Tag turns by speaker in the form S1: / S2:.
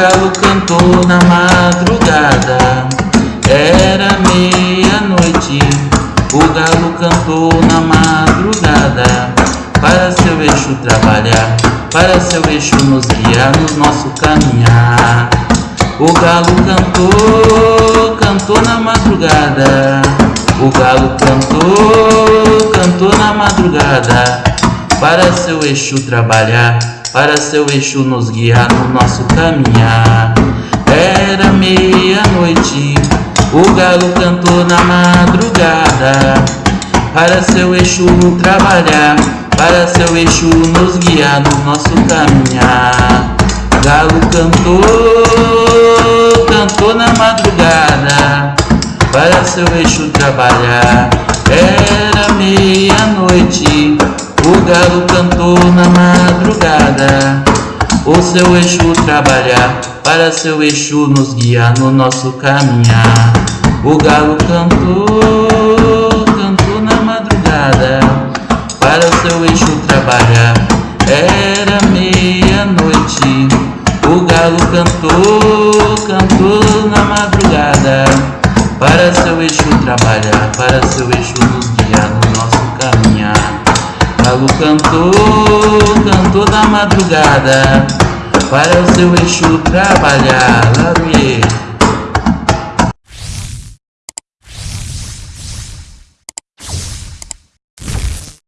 S1: galo cantou na madrugada, era meia-noite. O galo cantou na madrugada, para seu eixo trabalhar, para seu eixo nos guiar no nosso caminhar. O galo cantou, cantou na madrugada. O galo cantou, cantou na madrugada, para seu eixo trabalhar, para seu eixo nos guiar no nosso caminhar. Era meia-noite, o galo cantou na madrugada, para seu eixo trabalhar, para seu eixo nos guiar no nosso caminhar. Galo cantou, cantou na madrugada, para seu eixo trabalhar. Era o cantou na madrugada. O seu eixo trabalhar, para seu eixo nos guiar no nosso caminhar. O galo cantou, cantou na madrugada, para seu eixo trabalhar. Era meia-noite, o galo cantou, cantou na madrugada, para seu eixo trabalhar, para seu eixo nos guiar no nosso. Galo cantou, cantou na madrugada, para o seu eixo trabalhar. Laruie.